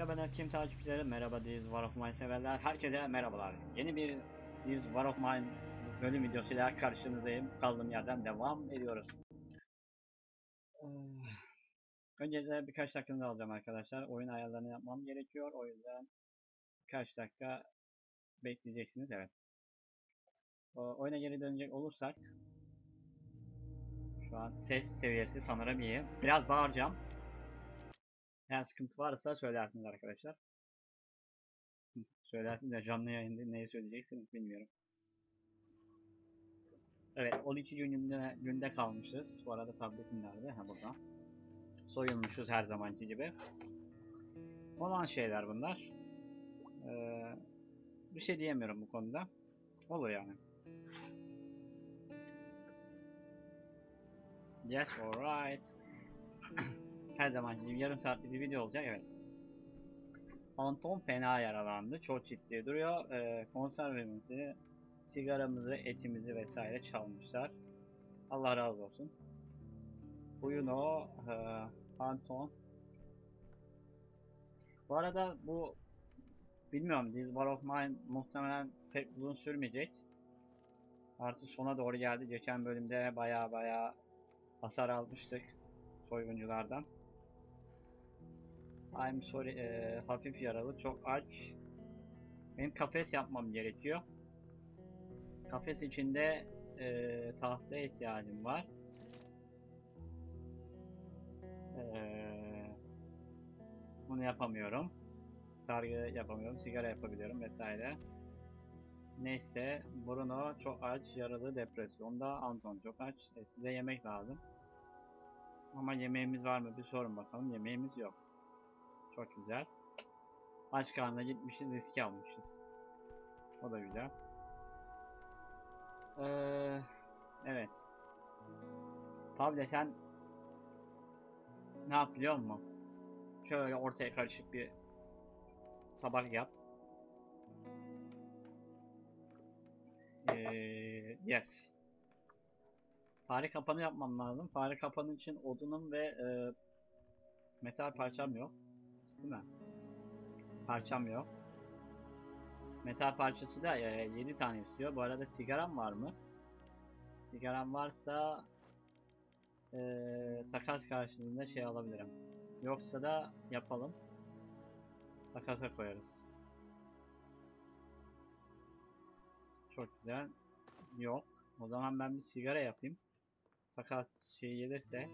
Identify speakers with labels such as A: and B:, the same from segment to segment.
A: Merhaba Netkim takipçileri, merhaba Diz War of Mine severler, herkese merhabalar. Yeni bir Diz War of Mine bölüm videosuyla karşınızdayım. Kaldığım yerden devam ediyoruz. Ee, Öncelikle birkaç dakikanızı alacağım arkadaşlar. Oyun ayarlarını yapmam gerekiyor. O yüzden birkaç dakika bekleyeceksiniz. Evet. Oyuna geri dönecek olursak şu an ses seviyesi sanırım iyi. Biraz bağıracağım. Eğer sıkıntı varsa söylersiniz arkadaşlar. Söylersiniz de canlı yayında neyi söyleyeceksiniz bilmiyorum. Evet 12 günde, günde kalmışız. Bu arada tabletim nerede? Ha burada. Soyulmuşuz her zamanki gibi. Olan şeyler bunlar. Ee, bir şey diyemiyorum bu konuda. Olur yani. Yes, alright. Her zaman gibi yarım saatlik bir video olacak evet. Anton fena yaralandı. Çok ciddi duruyor. Ee, konservemizi, sigaramızı, etimizi vesaire çalmışlar. Allah razı olsun. Buyurun o e, Anton. Bu arada bu bilmiyorum This War of Mine muhtemelen pek uzun sürmeyecek. Artık sona doğru geldi. Geçen bölümde baya baya hasar almıştık soygunculardan. I'm sorry, eee, hafif yaralı, çok aç. Benim kafes yapmam gerekiyor. Kafes içinde eee tahtaya ihtiyacım var. Eee, bunu yapamıyorum. Sargı yapamıyorum, sigara yapabiliyorum vesaire. Neyse, Bruno çok aç, yaralı, depresyonda. Anton çok aç. E, size yemek lazım. Ama yemeğimiz var mı bir sorun bakalım. Yemeğimiz yok. Çok güzel. Aç karnına gitmişiz, riski almışız. O da güzel. Ee, evet. Pavle sen ne yap biliyor musun? Şöyle ortaya karışık bir tabak yap. Ee, yes. Fare kapanı yapmam lazım. Fare kapanı için odunum ve e, metal parçam yok. Değil mi? Parçam yok. Metal parçası da e, 7 tane istiyor. Bu arada sigaram var mı? Sigaram varsa e, takas karşılığında şey alabilirim. Yoksa da yapalım. Takasa koyarız. Çok güzel. Yok. O zaman ben bir sigara yapayım. Takas şey gelirse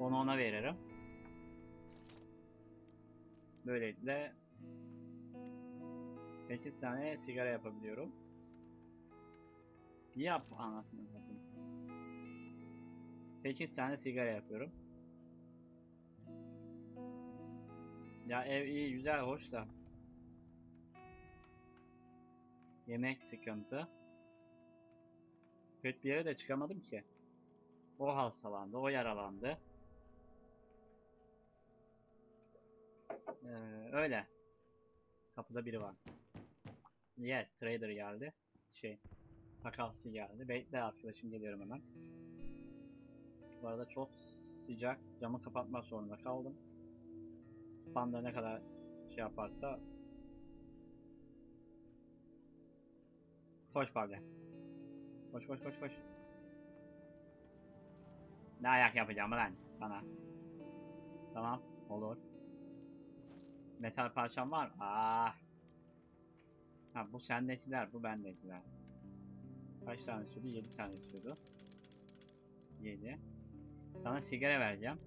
A: onu ona veririm. Böylelikle 8 tane sigara yapabiliyorum. Yap anasını satayım. 8 tane sigara yapıyorum. Ya ev iyi güzel hoş da. Yemek sıkıntı. Kötü bir yere de çıkamadım ki. O hastalandı, o yaralandı. Ee, öyle. Kapıda biri var. Yes, trader geldi. Şey, takasçı geldi. Bekle arkadaşım geliyorum hemen. Bu arada çok sıcak. Camı kapatmak zorunda kaldım. Fanda ne kadar şey yaparsa Koş Pavle. Koş koş koş koş. Ne ayak yapacağım lan sana. Tamam olur. Metal parçam var. Aa. Ha bu sendekiler, bu bendekiler. Kaç tane istiyordu? 7 tane istiyordu. 7. Sana sigara vereceğim.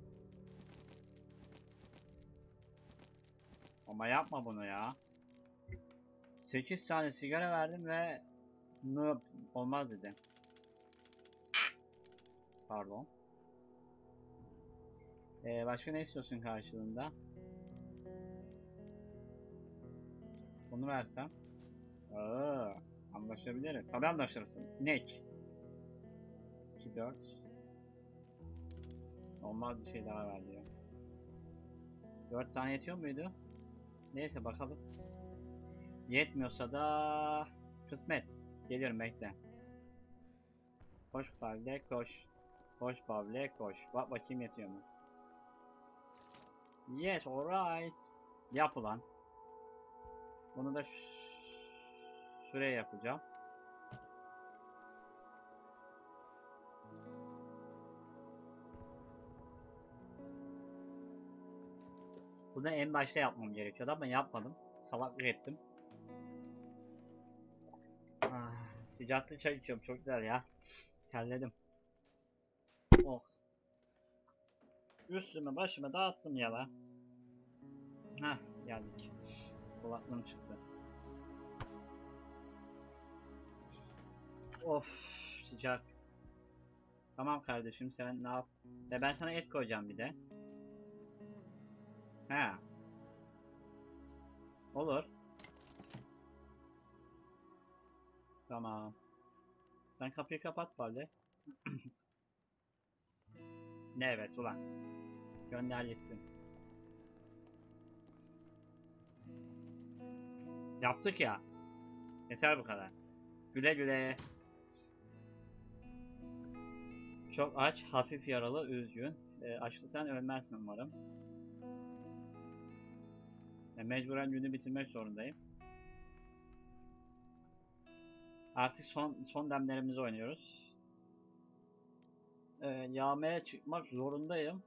A: Ama yapma bunu ya. 8 tane sigara verdim ve noob olmaz dedi. Pardon. Ee, başka ne istiyorsun karşılığında? Bunu versem. Aa, anlaşabiliriz. Tabii anlaşırsın. İnek. 2 4 Olmaz bir şey daha ver diyor. 4 tane yetiyor muydu? Neyse bakalım. Yetmiyorsa da kısmet. Geliyorum bekle. Koş Pavle koş. Koş Pavle koş. Bak bakayım yetiyor mu? Yes alright. Yap ulan. Bunu da şuraya yapacağım. Bunu en başta yapmam gerekiyordu ama yapmadım. Salaklık ettim. Ah, sıcaklı çay içiyorum çok güzel ya. Terledim. Oh. Üstümü başımı dağıttım ya la. Hah geldik. Kulaklığım çıktı. Of sıcak. Tamam kardeşim sen ne yap? E ben sana et koyacağım bir de. He. Olur. Tamam. Sen kapıyı kapat bari. ne evet ulan. Gönder gitsin. Yaptık ya. Yeter bu kadar. Güle güle. Çok aç, hafif yaralı, üzgün. E, açlıktan ölmezsin umarım. E, mecburen günü bitirmek zorundayım. Artık son son demlerimizi oynuyoruz. E, yağmaya çıkmak zorundayım.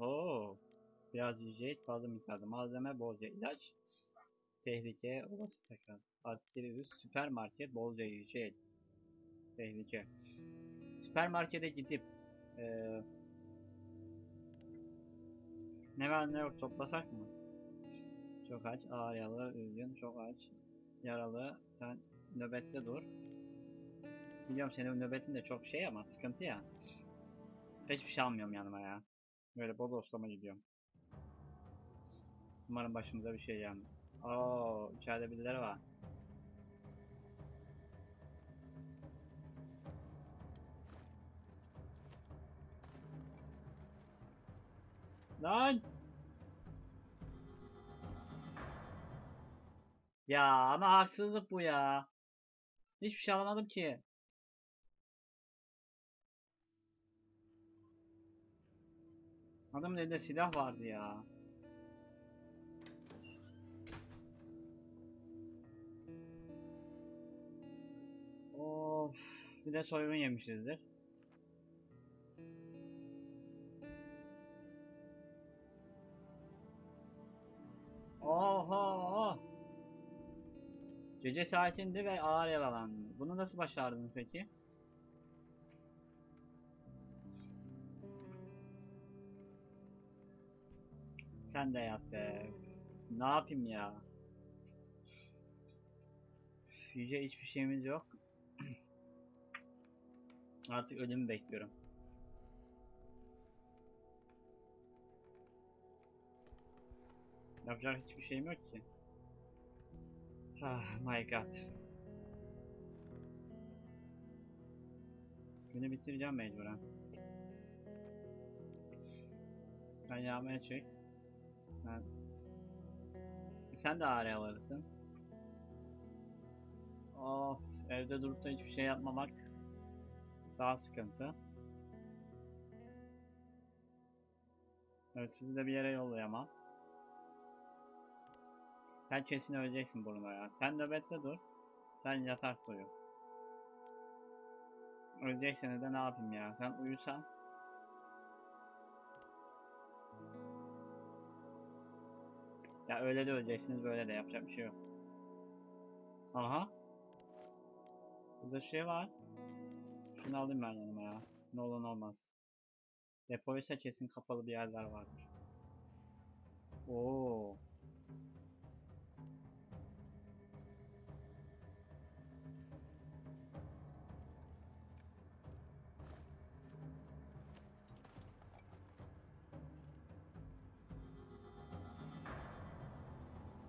A: Oo. Biraz yiyecek, fazla miktarda malzeme, bolca ilaç. Tehlike, olası tekrar. Askeri üs, süpermarket, bolca yiyecek. Tehlike. Süpermarkete gidip eee ne var ne yok toplasak mı? Çok aç, ağır yaralı, üzgün, çok aç, yaralı, sen nöbette dur. Biliyorum senin nöbetin de çok şey ama sıkıntı ya. Hiçbir şey almıyorum yanıma ya. Böyle bol dostlama gidiyorum. Umarım başımıza bir şey gelmez. Oo, içeride birileri var. Lan! Ya ama haksızlık bu ya. Hiçbir şey alamadım ki. Adamın elinde silah vardı ya. Of, bir de soygun yemişizdir. Oho! Gece saatinde ve ağır yaralandı. Bunu nasıl başardın peki? Sen de yap be. Ne yapayım ya? Yüce hiçbir şeyimiz yok. Artık ölümü bekliyorum. Yapacak hiçbir şeyim yok ki. Ah my god. Günü bitireceğim mecburen. Sen yağmaya çek. Ben... Sen de ağrıya alırsın. Of, evde durup da hiçbir şey yapmamak daha sıkıntı. Evet, sizi de bir yere yollayamam. Sen kesin öleceksin Bruno ya. Sen nöbette dur. Sen yatak uyu. Öleceksen de ne yapayım ya? Sen uyusan. Ya öyle de öleceksiniz böyle de yapacak bir şey yok. Aha. Burada şey var. Şunu alayım ben yanıma ya. Ne olur ne olmaz. Depoysa kesin kapalı bir yerler vardır. Oo.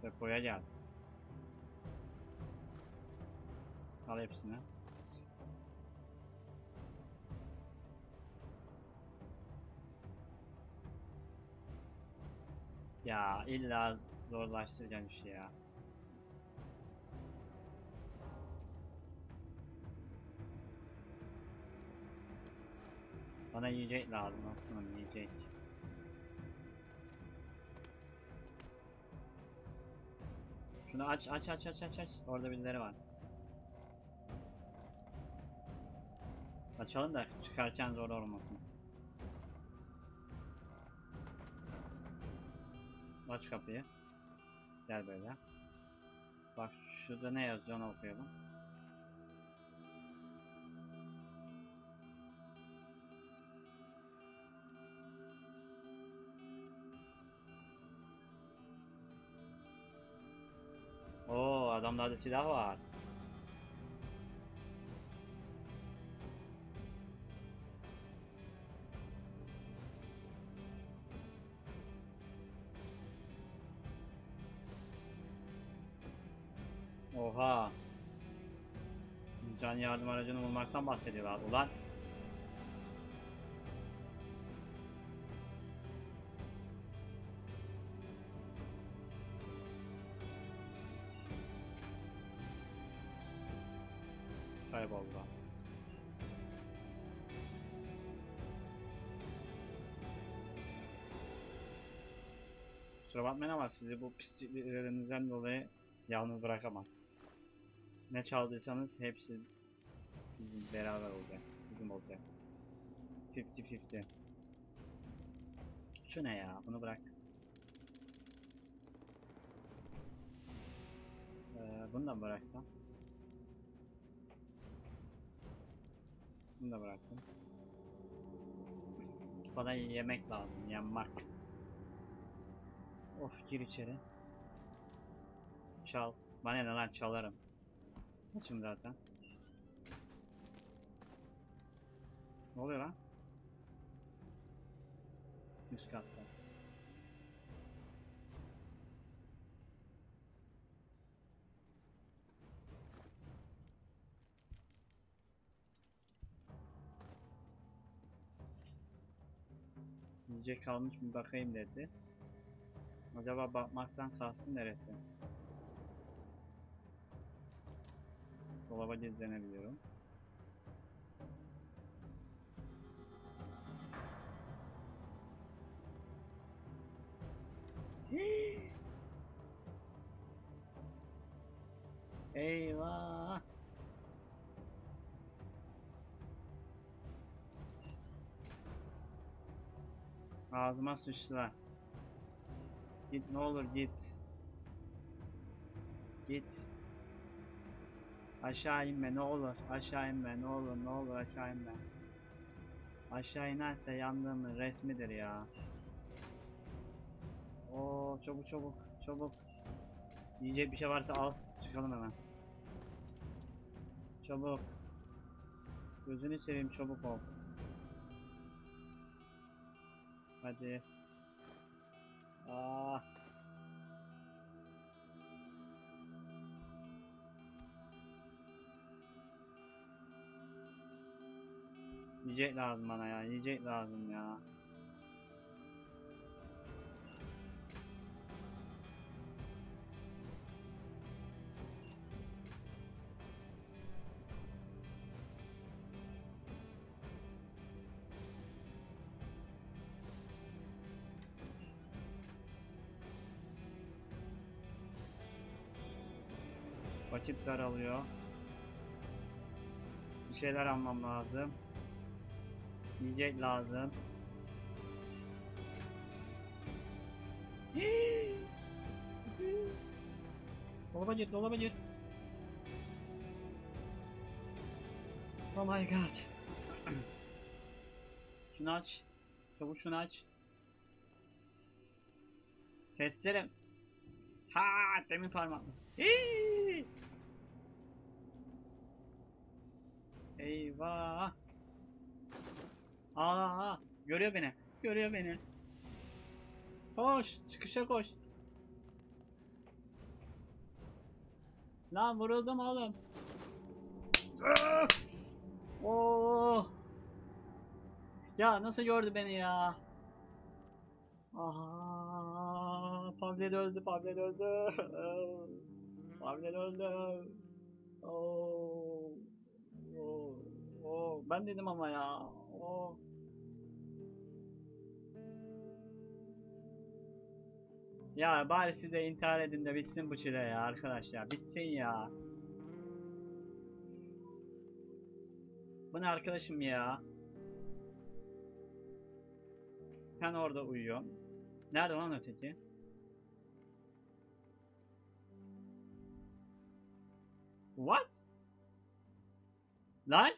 A: Depoya gel. Al hepsini. Ya illa zorlaştıracağım şey ya. Bana yiyecek lazım aslında yiyecek. Şunu aç aç aç aç aç aç. Orada birileri var. Açalım da çıkarken zor olmasın. Aç kapıyı. Gel böyle. Bak şurada ne yazıyor onu okuyalım. Oo adamlarda silah var. Yardım aracını bulmaktan bahsediyorlar. Ulan. Kayboldular. Kusura bakmayın ama sizi bu pisliklerinizden dolayı yalnız bırakamam. Ne çaldıysanız hepsi bizim beraber olacak. Bizim olacak. 50-50. Şu ne ya? Bunu bırak. Ee, bunu da bıraksam? Bunu da bıraktım. Bana yemek lazım, yanmak. Of gir içeri. Çal. Bana ne lan çalarım. Açım zaten. Ne oluyor lan? Üst katta. Yiyecek kalmış mı bakayım dedi. Acaba bakmaktan kastı neresi? Dolaba gizlenebiliyorum. Eyvah! Ağzıma sıçtılar. Git ne olur git. Git. Aşağı inme ne olur. Aşağı inme ne olur ne olur aşağı inme. Aşağı inerse yandığımın resmidir ya. Oo çabuk çabuk çabuk. Yiyecek bir şey varsa al çıkalım hemen. Çabuk. Gözünü seveyim çabuk ol. Hadi. Aa. Yiyecek lazım bana ya. Yiyecek lazım ya. Vakit daralıyor. Bir şeyler almam lazım. Yiyecek lazım. dolaba gir, dolaba gir. Oh my god. şunu aç. Çabuk şunu aç. Testerim. Ha, demin parmakla. Hii! Eyvah. Aa, görüyor beni. Görüyor beni. Koş, çıkışa koş. Lan vuruldum oğlum. Oo. Ya nasıl gördü beni ya? Aha, Pavlet öldü, Pavlet öldü. Pavlet öldü. Oo. Oo. Oo. Ben dedim ama ya. Oo. Ya bari siz de intihar edin de bitsin bu çile ya arkadaşlar. Bitsin ya. Bu ne arkadaşım ya? Ben orada uyuyorum. Nerede lan öteki? What? Lan?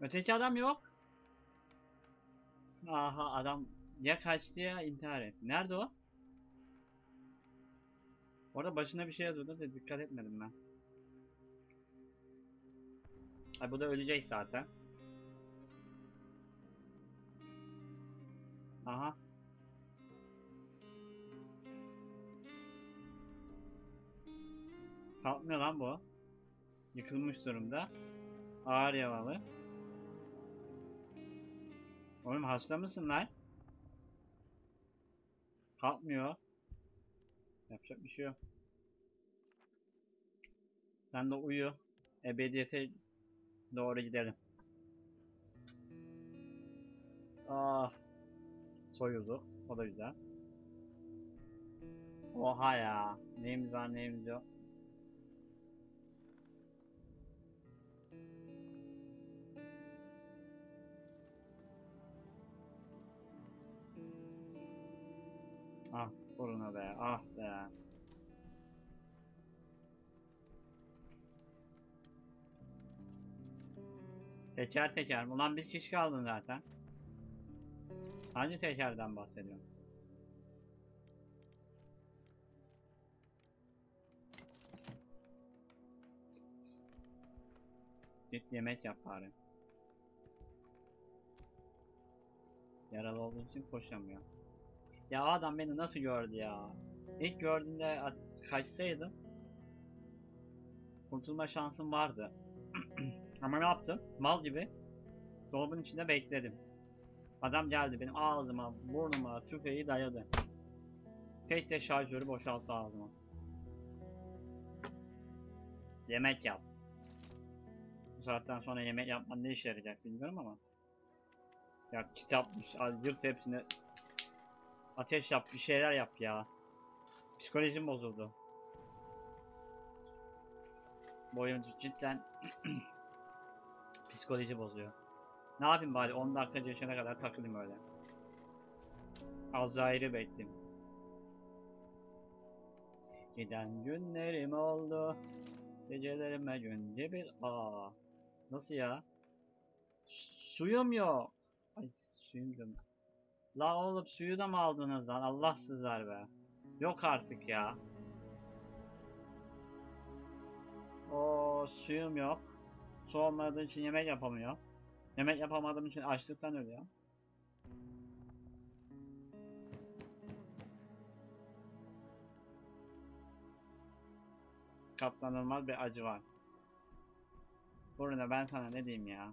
A: Öteki adam yok. Aha adam ya kaçtı ya intihar etti. Nerede o? Orada başına bir şey yazıyordu da dikkat etmedim ben. Ay bu da ölecek zaten. Aha. Kalkmıyor lan bu. Yıkılmış durumda. Ağır yaralı. Oğlum hasta mısın lan? Kalkmıyor. Yapacak bir şey yok. Sen de uyu. Ebediyete doğru gidelim. Ah. Soyulduk. O da güzel. Oha ya. Neyimiz var neyimiz yok. Ah buruna be. Ah be. Teker teker. Ulan biz kişi kaldın zaten. Hangi tekerden bahsediyorum? Git yemek yap bari. Yaralı olduğu için koşamıyor. Ya adam beni nasıl gördü ya? İlk gördüğünde kaçsaydım kurtulma şansım vardı. Ama ne yaptım? Mal gibi dolabın içinde bekledim. Adam geldi benim ağzıma, burnuma tüfeği dayadı. Tek de şarjörü boşalttı ağzıma. Yemek yap. Bu saatten sonra yemek yapman ne işe yarayacak bilmiyorum ama. Ya kitapmış, yırt hepsini. Ateş yap, bir şeyler yap ya. Psikolojim bozuldu. Bu cidden psikoloji bozuyor. Ne yapayım bari 10 dakika geçene kadar takılayım öyle. Azrail'i bekleyeyim. Giden günlerim oldu. Gecelerime günde bir aa. Nasıl ya? Su- Suyum yok. Ay suyum yok. La oğlum suyu da mı aldınız lan? Allah sizler be. Yok artık ya. O suyum yok. Su olmadığı için yemek yapamıyor. Yemek yapamadığım için açlıktan ölüyor. Katlanılmaz bir acı var. Burada ben sana ne diyeyim ya?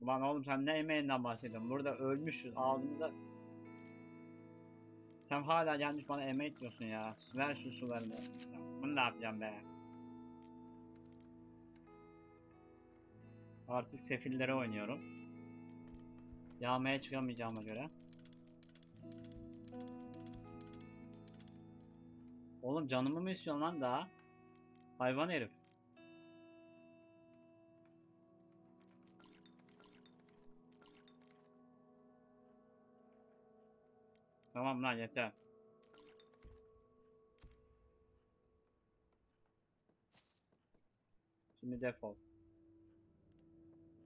A: Ulan oğlum sen ne emeğinden bahsediyorsun? Burada ölmüşüz ağzımızda. Sen hala gelmiş bana emek diyorsun ya. Ver şu sularını. Bunu ne yapacağım be? Artık sefillere oynuyorum. Yağmaya çıkamayacağıma göre. Oğlum canımı mı istiyorsun lan daha? Hayvan herif. Tamam lan yeter. Şimdi defol.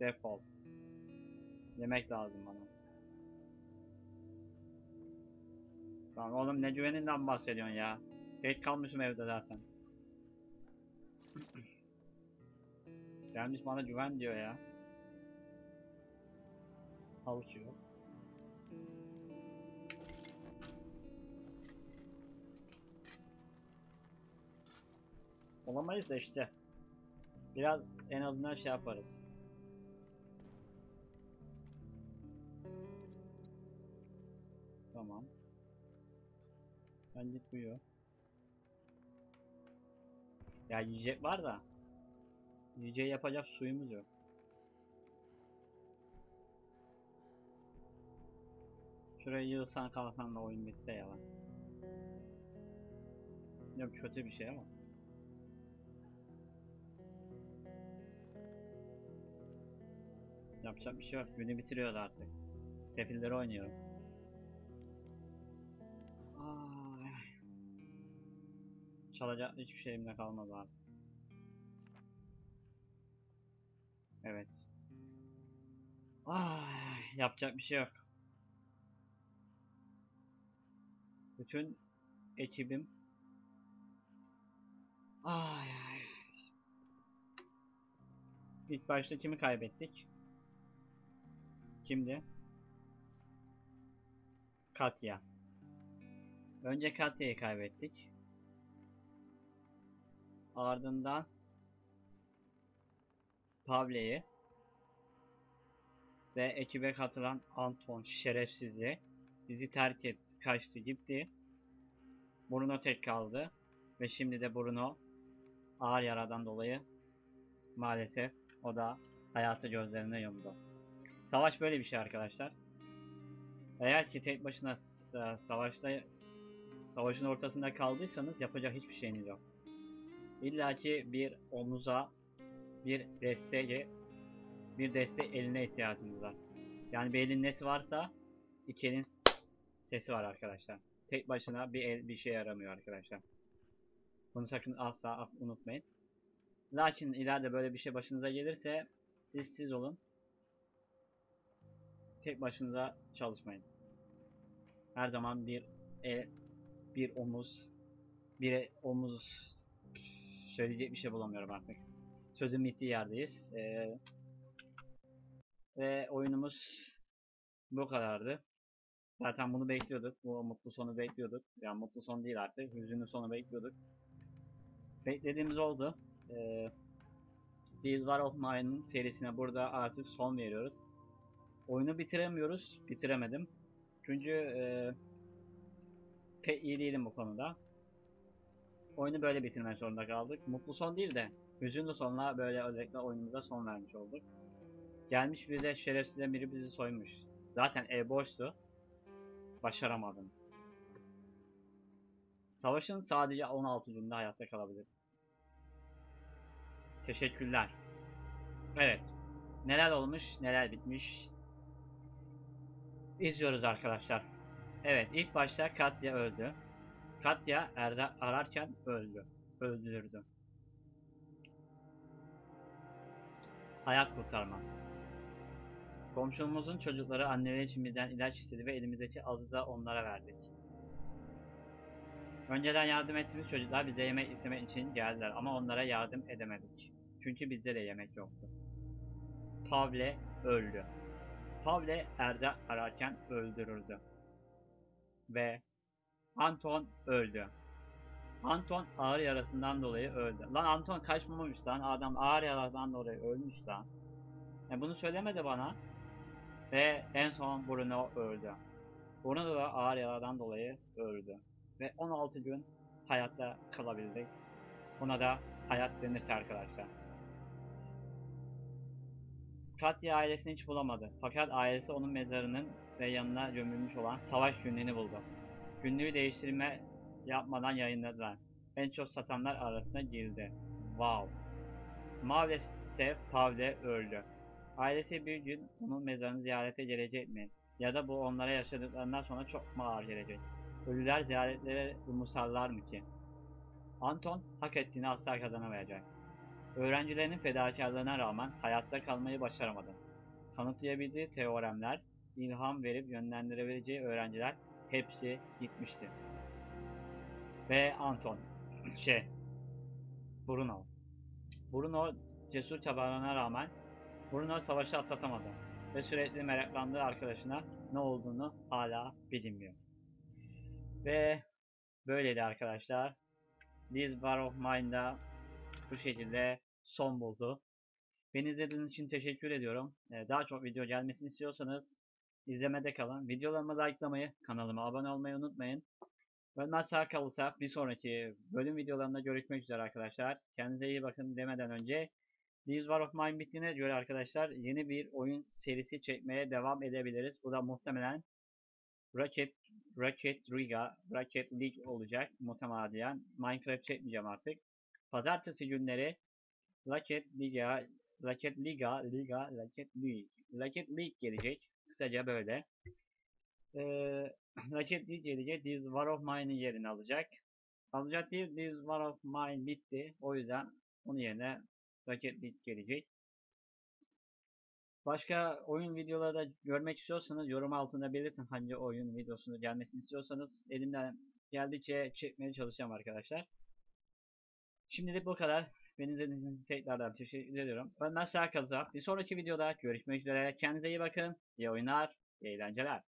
A: Defol. Yemek lazım bana. Tamam oğlum ne güveninden bahsediyorsun ya? Tek kalmışım evde zaten. Gelmiş bana güven diyor ya. Havuç yok. Olamayız da işte. Biraz en azından şey yaparız. Tamam. Ben git uyuyor. Ya yiyecek var da. Yiyeceği yapacak suyumuz yok. Şuraya yığılsan kalsan da oyun bitse ya lan. Yok kötü bir şey ama. Yapacak bir şey yok. Günü bitiriyoruz artık. Sefilleri oynuyorum. Ay. Çalacak hiçbir şeyimde kalmadı artık. Evet. Ay, yapacak bir şey yok. Bütün ekibim Ay ay. İlk başta kimi kaybettik? Kimdi? Katya. Önce Katya'yı kaybettik. Ardından Pavle'yi ve ekibe katılan Anton şerefsizliği bizi terk etti, kaçtı gitti. Bruno tek kaldı ve şimdi de Bruno ağır yaradan dolayı maalesef o da hayatı gözlerine yumdu. Savaş böyle bir şey arkadaşlar. Eğer ki tek başına sa- savaşta savaşın ortasında kaldıysanız yapacak hiçbir şeyiniz yok. İlla ki bir omuza, bir desteğe, bir destek eline ihtiyacınız var. Yani bir elin nesi varsa iki elin sesi var arkadaşlar. Tek başına bir el bir şey yaramıyor arkadaşlar. Bunu sakın asla unutmayın. Lakin ileride böyle bir şey başınıza gelirse siz siz olun. Tek başınıza çalışmayın. Her zaman bir el, bir omuz, bir el- omuz söyleyecek bir şey bulamıyorum artık. Sözün bittiği yerdeyiz. Ee, ve oyunumuz bu kadardı. Zaten bunu bekliyorduk. Bu mutlu sonu bekliyorduk. Yani mutlu son değil artık. Hüzünlü sonu bekliyorduk. Beklediğimiz oldu. Ee, This War of Mine'ın serisine burada artık son veriyoruz. Oyunu bitiremiyoruz. Bitiremedim. Çünkü e, pek iyi değilim bu konuda. Oyunu böyle bitirmek zorunda kaldık. Mutlu son değil de hüzünlü sonla böyle özellikle oyunumuza son vermiş olduk. Gelmiş bize şerefsizden biri bizi soymuş. Zaten ev boştu. Başaramadım. Savaşın sadece 16 günde hayatta kalabilir. Teşekkürler. Evet. Neler olmuş, neler bitmiş. İzliyoruz arkadaşlar. Evet, ilk başta Katya öldü. Katya Erda ararken öldü. Öldürüldü. Hayat kurtarma. Komşumuzun çocukları anneleri için bizden ilaç istedi ve elimizdeki azı da onlara verdik. Önceden yardım ettiğimiz çocuklar bize yemek istemek için geldiler ama onlara yardım edemedik. Çünkü bizde de yemek yoktu. Pavle öldü. Pavle Erza ararken öldürüldü. Ve Anton öldü. Anton ağır yarasından dolayı öldü. Lan Anton kaçmamış lan. Adam ağır yaradan dolayı ölmüş lan. E bunu söylemedi bana. Ve en son Bruno öldü. Bruno da ağır yaradan dolayı öldü. Ve 16 gün hayatta kalabildik. Buna da hayat denirse arkadaşlar. Katya ailesini hiç bulamadı. Fakat ailesi onun mezarının ve yanına gömülmüş olan savaş günlüğünü buldu. Günlüğü değiştirme yapmadan yayınladılar. En çok satanlar arasına girdi. Wow. Maalesef Pavle öldü. Ailesi bir gün onun mezarını ziyarete gelecek mi? Ya da bu onlara yaşadıklarından sonra çok mu ağır gelecek? Ölüler ziyaretlere umursarlar mı ki? Anton hak ettiğini asla kazanamayacak. Öğrencilerinin fedakarlığına rağmen hayatta kalmayı başaramadı. Kanıtlayabildiği teoremler, ilham verip yönlendirebileceği öğrenciler hepsi gitmişti. Ve Anton, şey, Bruno. Bruno cesur çabalarına rağmen Bruno savaşı atlatamadı ve sürekli meraklandığı arkadaşına ne olduğunu hala bilinmiyor. Ve böyleydi arkadaşlar. This War of Mine'da bu şekilde son buldu. Beni izlediğiniz için teşekkür ediyorum. Ee, Daha çok video gelmesini istiyorsanız izlemede kalın. Videolarımı likelamayı, kanalıma abone olmayı unutmayın. Ölmez sağ kalırsa bir sonraki bölüm videolarında görüşmek üzere arkadaşlar. Kendinize iyi bakın demeden önce This War of Mine bittiğine göre arkadaşlar yeni bir oyun serisi çekmeye devam edebiliriz. Bu da muhtemelen Rocket Rocket Riga, Rocket League olacak muhtemelen. Minecraft çekmeyeceğim artık. Pazartesi günleri Rocket Liga, Rocket Liga, Liga, Rocket League, Rocket League gelecek. Kısaca böyle. Ee, Rocket League gelecek. This War of Mine'in yerini alacak. Alacak değil, This War of Mine bitti. O yüzden onun yerine Rocket League gelecek. Başka oyun videoları da görmek istiyorsanız yorum altında belirtin hangi oyun videosunu gelmesini istiyorsanız elimden geldikçe çekmeye çalışacağım arkadaşlar. Şimdilik bu kadar. Beni izlediğiniz için tekrardan teşekkür ediyorum. Ben Serkan Bir sonraki videoda görüşmek üzere. Kendinize iyi bakın. İyi oyunlar, iyi eğlenceler.